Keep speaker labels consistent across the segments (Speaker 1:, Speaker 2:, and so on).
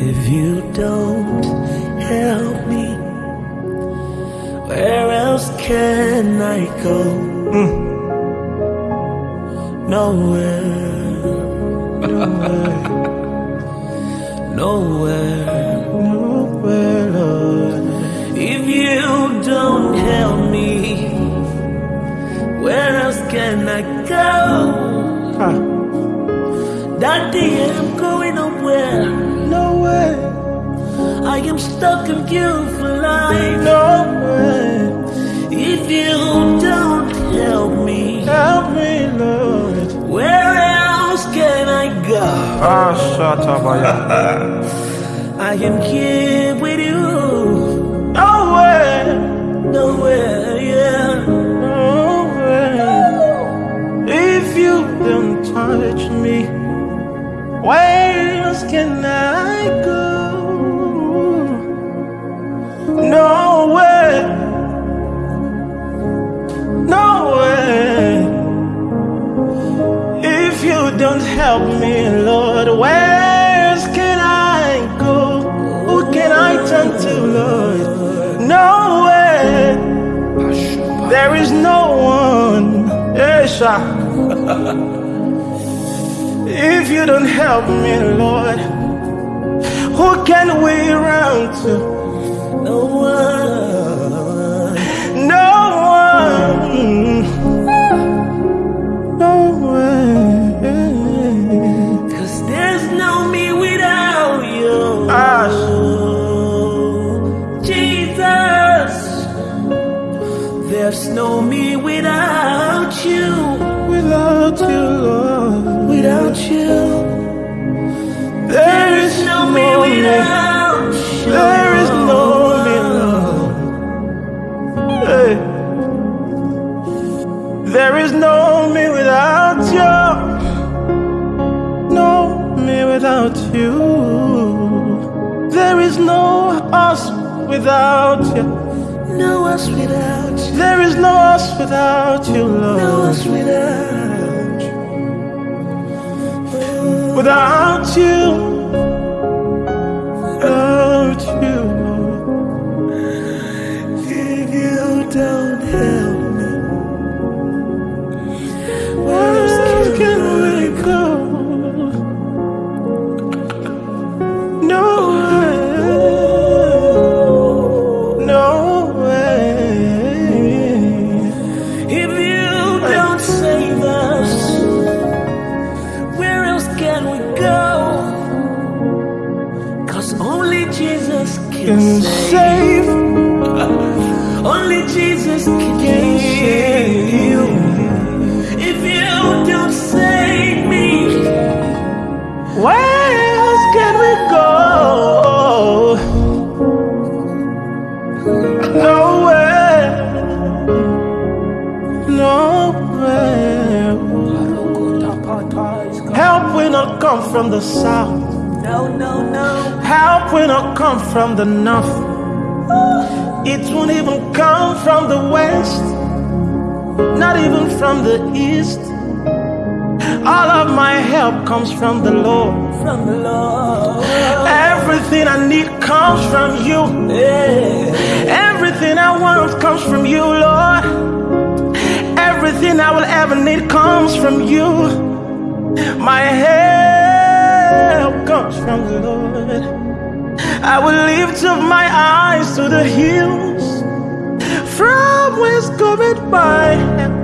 Speaker 1: If you don't help me, where else can I go? Hmm. Nowhere, nowhere, nowhere, nowhere, Lord. If you don't help me, where else can I go? Daddy, I'm going. Nowhere, I am stuck in you for life.
Speaker 2: nowhere.
Speaker 1: If you don't help me,
Speaker 2: Help me, Lord.
Speaker 1: where else can I go?
Speaker 2: Ah, Shatabaya.
Speaker 1: I am here with you.
Speaker 2: Nowhere,
Speaker 1: Nowhere, yeah.
Speaker 2: nowhere. If you don't touch me, where else can There is no one. Esha. if you don't help me, Lord, who can we run to?
Speaker 1: No one. There's no me without you. Without you,
Speaker 2: Lord,
Speaker 1: Without you.
Speaker 2: there is
Speaker 1: no me. without you.
Speaker 2: There is no me, Lord. Hey. There is no me without you. No me without you. There is no us without you.
Speaker 1: No us without you.
Speaker 2: There is no us without you,
Speaker 1: No
Speaker 2: Lord.
Speaker 1: us without you.
Speaker 2: Without you. Come from the south.
Speaker 1: no, no, no.
Speaker 2: Help will not come from the north. It won't even come from the west. Not even from the east. All of my help comes from the Lord.
Speaker 1: From the Lord.
Speaker 2: Everything I need comes from you.
Speaker 1: Yeah.
Speaker 2: Everything I want comes from you, Lord. Everything I will ever need comes from you. My help from the Lord. I will lift up my eyes to the hills. From whence cometh my help?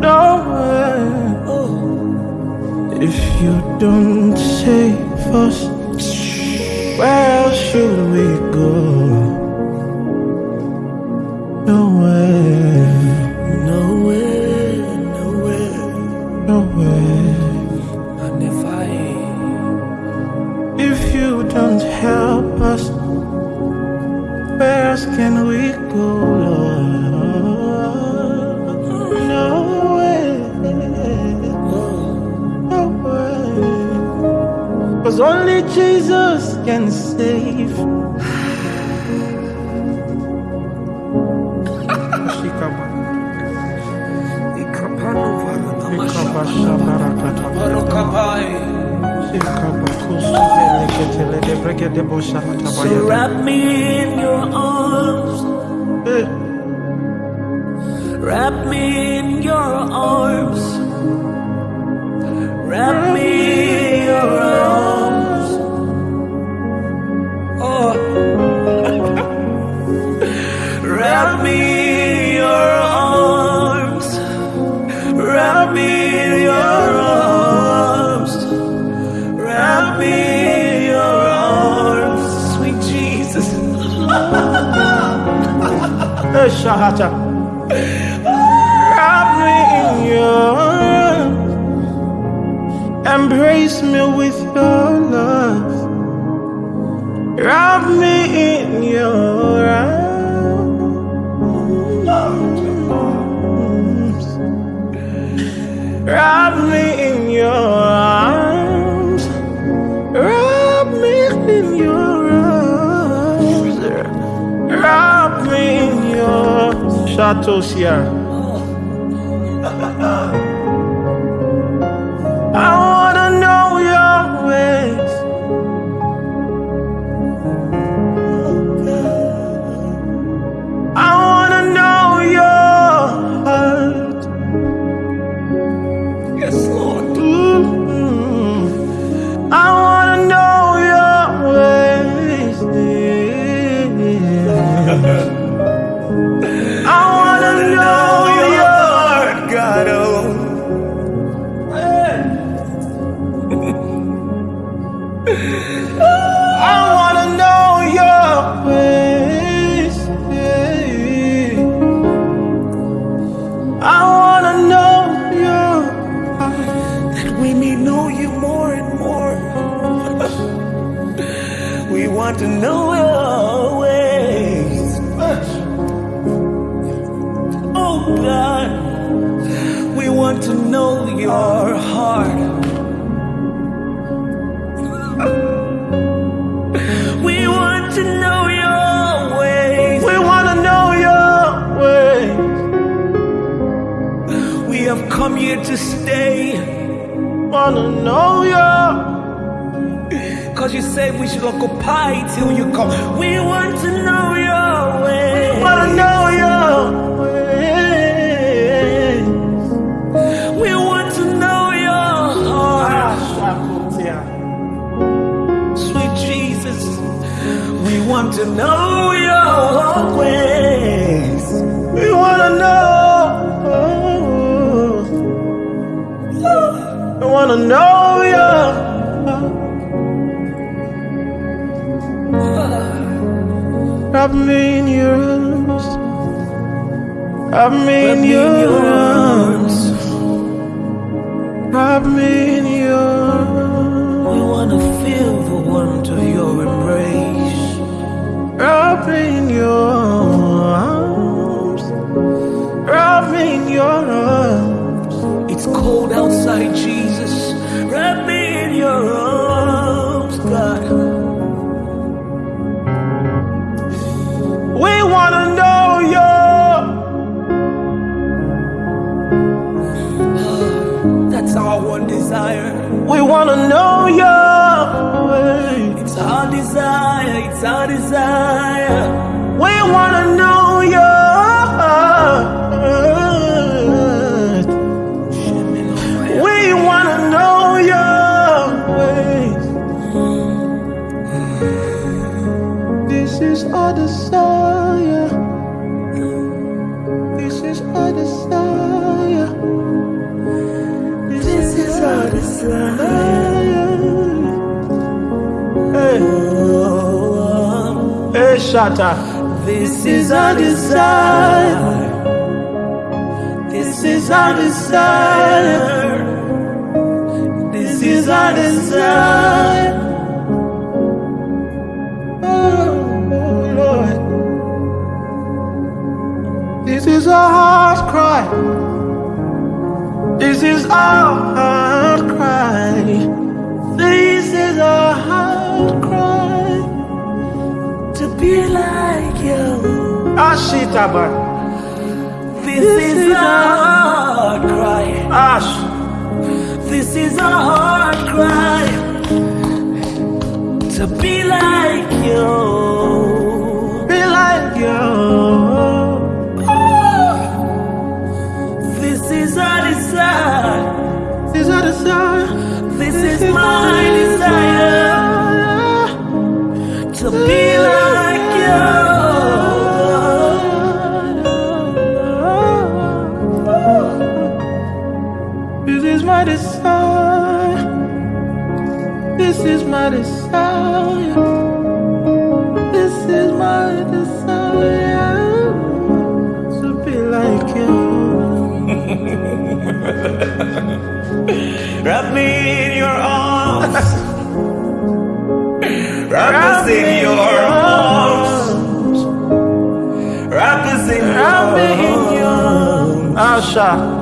Speaker 2: Nowhere. If you don't save us, where should we go? Only Jesus can save.
Speaker 1: So wrap me in your arms. Wrap me in your arms. Wrap me
Speaker 2: Shahata. Wrap me in your arms. Embrace me with your love. Wrap me in your arms. Wrap me in your shadows
Speaker 1: God, we want to know your heart. we want to know your ways.
Speaker 2: We wanna know your ways.
Speaker 1: We have come here to stay.
Speaker 2: Wanna know your
Speaker 1: Cause you said we should occupy till you come. We want to know your way.
Speaker 2: wanna know your
Speaker 1: we want to know your ways.
Speaker 2: We wanna know. We wanna know your. Wrap me in your arms. Wrap me in your arms. Wrap me in your arms.
Speaker 1: We want to feel the warmth of your embrace.
Speaker 2: Wrap in your arms. Wrap in your arms.
Speaker 1: Our desire.
Speaker 2: We wanna know your heart. We wanna know your ways. This is our desire. This is our desire.
Speaker 1: This is our desire. This is our desire. This is our desire. This is our desire.
Speaker 2: Oh, Lord. This is our heart cry. This is our heart cry. Shita, man. This, is a hard cry. Ash. This is a hard cry.
Speaker 1: To be like you.
Speaker 2: Be like you.
Speaker 1: This is our desire.
Speaker 2: This is our desire.
Speaker 1: This, this is, is my desire. desire. To be
Speaker 2: my desire. This is my desire. This is my desire to be like you.
Speaker 1: Wrap me in your arms. Wrap us in your arms. Wrap us in
Speaker 2: me in
Speaker 1: your arms.
Speaker 2: Asha.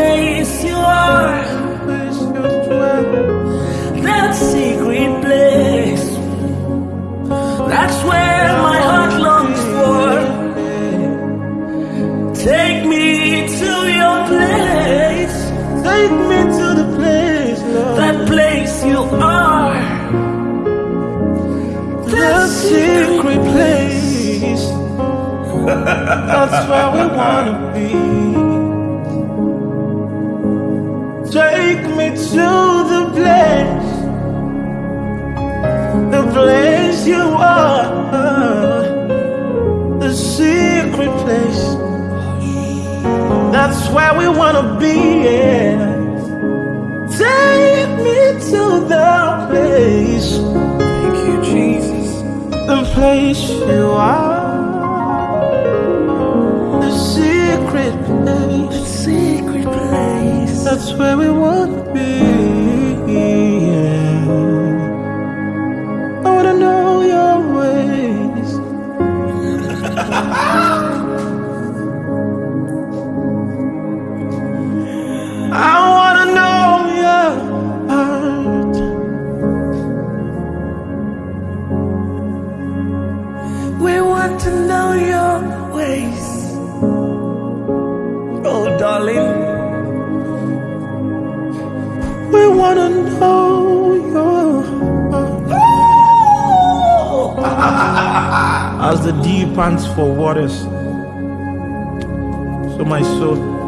Speaker 1: place you are, that secret place. That's where my heart longs for. Take me to your place,
Speaker 2: Take me to the place, Lord.
Speaker 1: that place you are.
Speaker 2: The secret place. That's where we wanna be. Take me to the place. The place you are. The secret place. That's where we wanna be. Yeah. Take me to the place.
Speaker 1: Thank you, Jesus.
Speaker 2: The place you are, That's where we want As the deep pants for waters, so my soul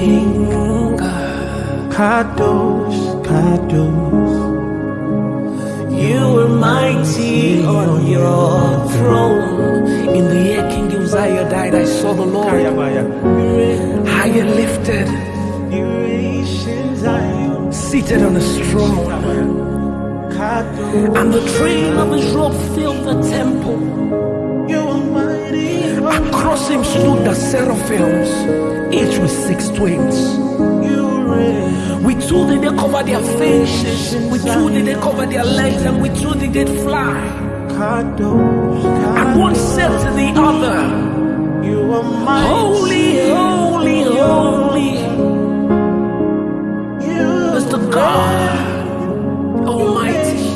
Speaker 2: King.
Speaker 1: God.
Speaker 2: Kadosh, Kadosh.
Speaker 1: You were mighty on your throne. In the year King Uzziah died, I saw the Lord higher lifted,
Speaker 2: You ancient Zion,
Speaker 1: seated on his throne. And the train of his robe filled the temple. Him stood the seraphims, each with six twins. With two did they cover their faces. With two did they cover their legs. And with two did they fly. And one said to the other,
Speaker 2: You are my
Speaker 1: Holy, holy, holy is the God Almighty.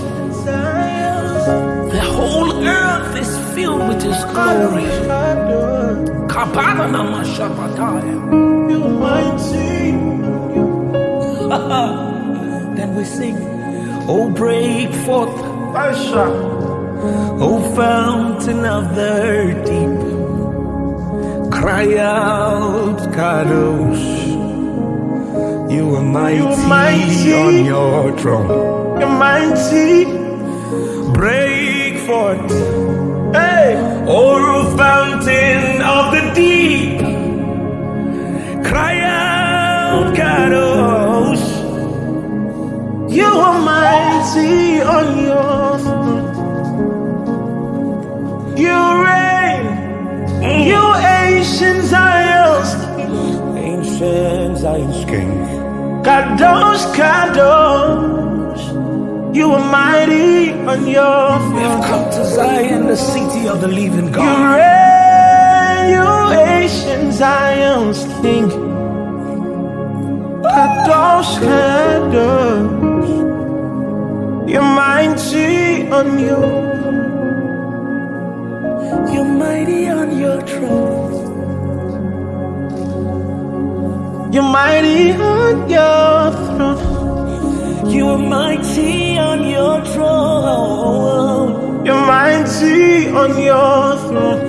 Speaker 1: The whole earth is filled with His glory. Kabbalah Namashabataya.
Speaker 2: You mighty.
Speaker 1: Then we sing, Oh, break forth,
Speaker 2: Asha.
Speaker 1: O fountain of the deep. Cry out, Kadosh. You are mighty,
Speaker 2: mighty.
Speaker 1: on your throne.
Speaker 2: You mighty.
Speaker 1: Break forth,
Speaker 2: Hey.
Speaker 1: O fountain of the deep. Cry out, Kadosh.
Speaker 2: You are mighty on your throne. You reign. You ancient Zion's
Speaker 1: Ancient Zion's King.
Speaker 2: Kadosh, Kadosh. You are mighty on your throne.
Speaker 1: We have come to Zion, the city of the living God.
Speaker 2: You reign. You ancient Zion's King. Kadosh, Kadosh. You're mighty on your
Speaker 1: You're mighty on your throne.
Speaker 2: You're mighty on your throne.
Speaker 1: You are mighty on your throne.
Speaker 2: You're mighty on your throne.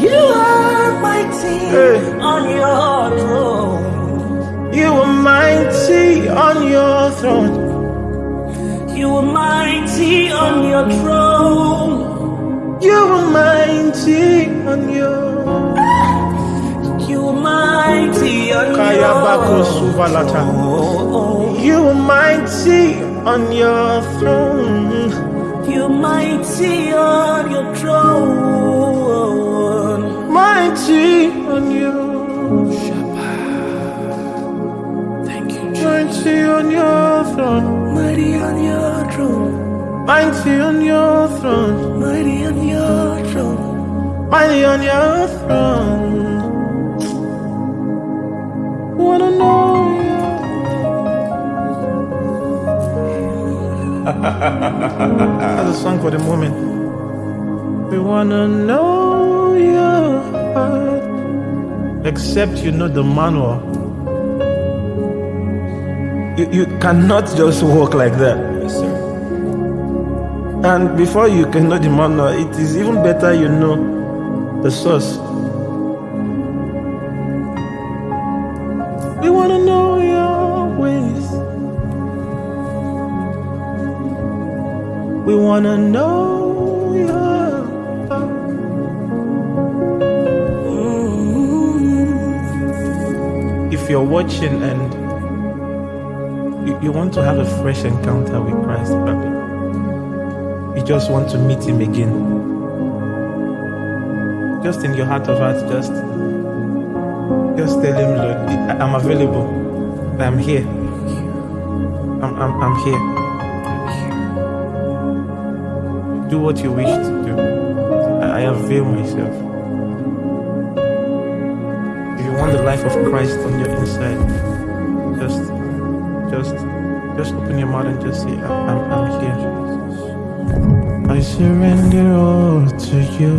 Speaker 1: You are mighty
Speaker 2: Hey.
Speaker 1: on your throne.
Speaker 2: You are mighty on your throne.
Speaker 1: You are mighty on your throne.
Speaker 2: You are mighty on your
Speaker 1: You are mighty on your throne.
Speaker 2: You are mighty on your throne.
Speaker 1: You are mighty on your throne.
Speaker 2: Mighty on your
Speaker 1: Thank you, Jesus.
Speaker 2: mighty on your throne.
Speaker 1: Mighty on your throne.
Speaker 2: Mighty on your throne.
Speaker 1: Mighty on your throne.
Speaker 2: Mighty on your throne. Wanna know That's a song for the moment. We wanna know your heart. Except you know the manual. You, you cannot just walk like that.
Speaker 1: Yes, sir.
Speaker 2: And before you can know the manual, it is even better you know the source. We want to know We want to know. If you're watching and you, you want to have a fresh encounter with Christ, probably you just want to meet him again. Just in your heart of hearts, just just tell him, Lord, I'm available. I'm here. I'm, I'm, I'm here. Do what you wish to do. I, avail myself. If you want the life of Christ on your inside, just just just open your mouth and just say, I'm, I'm, here. I surrender all to you.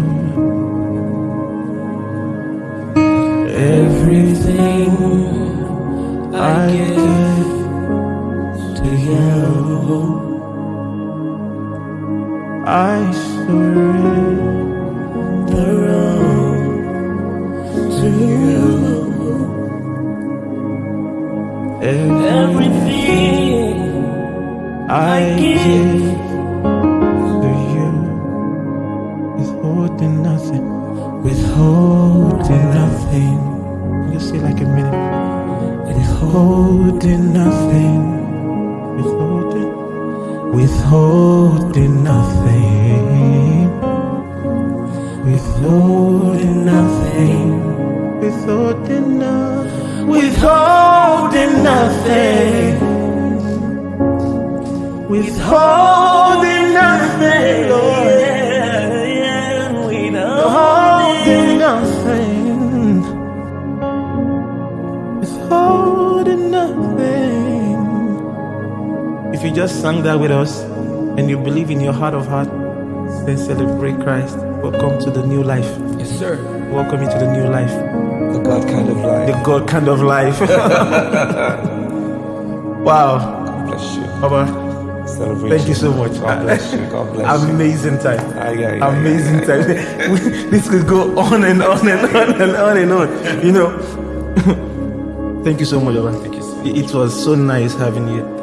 Speaker 1: Everything I give to you.
Speaker 2: I surrender all
Speaker 1: To you.
Speaker 2: everything
Speaker 1: Everything
Speaker 2: I
Speaker 1: give
Speaker 2: give to you. Withholding nothing, withholding nothing. You say like a minute. Withholding nothing, withholding, withholding in nothing. Withholding nothing. Withholding nothing. Withholding nothing. Withholding nothing. Oh
Speaker 1: yeah, yeah. Withholding
Speaker 2: nothing. Withholding nothing. If you just sang that with us and you believe in your heart of heart, then celebrate Christ. Welcome to the new life.
Speaker 1: Yes, sir.
Speaker 2: Welcome into the new life.
Speaker 1: The God kind of life.
Speaker 2: The God kind of life. wow.
Speaker 1: God bless you.
Speaker 2: Baba.
Speaker 1: Celebration.
Speaker 2: Thank you so much.
Speaker 1: God bless you. God bless you.
Speaker 2: Amazing time.
Speaker 1: Aye, aye, aye,
Speaker 2: Amazing time. this could go on and on and on and on and on. You know. Thank you so much, Baba.
Speaker 1: Thank you so
Speaker 2: It was so nice having you.